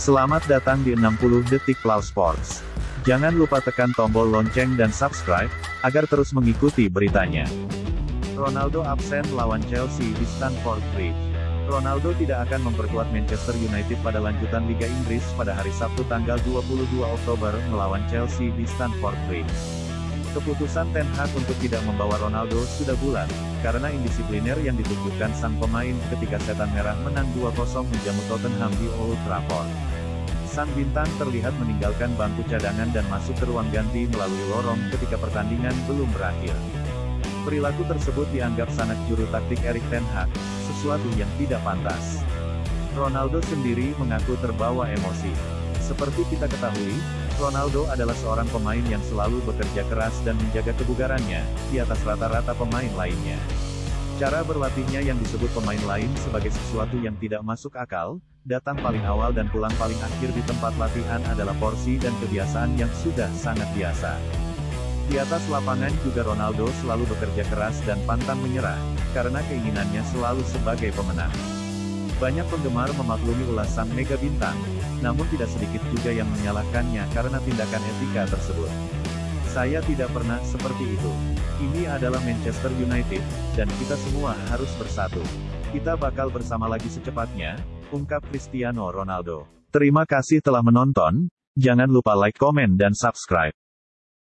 Selamat datang di 60 Detik Plow Sports. Jangan lupa tekan tombol lonceng dan subscribe, agar terus mengikuti beritanya. Ronaldo absen lawan Chelsea di Stamford Bridge. Ronaldo tidak akan memperkuat Manchester United pada lanjutan Liga Inggris pada hari Sabtu tanggal 22 Oktober melawan Chelsea di Stamford Bridge. Keputusan Ten Hag untuk tidak membawa Ronaldo sudah bulat, karena indisipliner yang ditunjukkan sang pemain ketika setan merah menang 2-0 menjamu Tottenham di Old Trafford. Sang bintang terlihat meninggalkan bangku cadangan dan masuk ke ruang ganti melalui lorong ketika pertandingan belum berakhir. Perilaku tersebut dianggap sanak juru taktik Erik Ten Hag, sesuatu yang tidak pantas. Ronaldo sendiri mengaku terbawa emosi. Seperti kita ketahui, Ronaldo adalah seorang pemain yang selalu bekerja keras dan menjaga kebugarannya, di atas rata-rata pemain lainnya. Cara berlatihnya yang disebut pemain lain sebagai sesuatu yang tidak masuk akal, datang paling awal dan pulang paling akhir di tempat latihan adalah porsi dan kebiasaan yang sudah sangat biasa. Di atas lapangan juga Ronaldo selalu bekerja keras dan pantang menyerah, karena keinginannya selalu sebagai pemenang. Banyak penggemar memaklumi ulasan mega bintang, namun tidak sedikit juga yang menyalahkannya karena tindakan etika tersebut. Saya tidak pernah seperti itu. Ini adalah Manchester United, dan kita semua harus bersatu. Kita bakal bersama lagi secepatnya, ungkap Cristiano Ronaldo. Terima kasih telah menonton, jangan lupa like, komen dan subscribe.